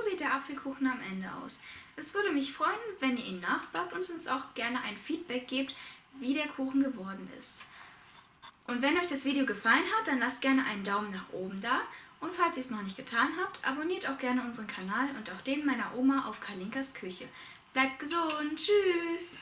so sieht der Apfelkuchen am Ende aus. Es würde mich freuen, wenn ihr ihn nachbackt und uns auch gerne ein Feedback gebt, wie der Kuchen geworden ist. Und wenn euch das Video gefallen hat, dann lasst gerne einen Daumen nach oben da. Und falls ihr es noch nicht getan habt, abonniert auch gerne unseren Kanal und auch den meiner Oma auf Kalinkas Küche. Bleibt gesund, tschüss!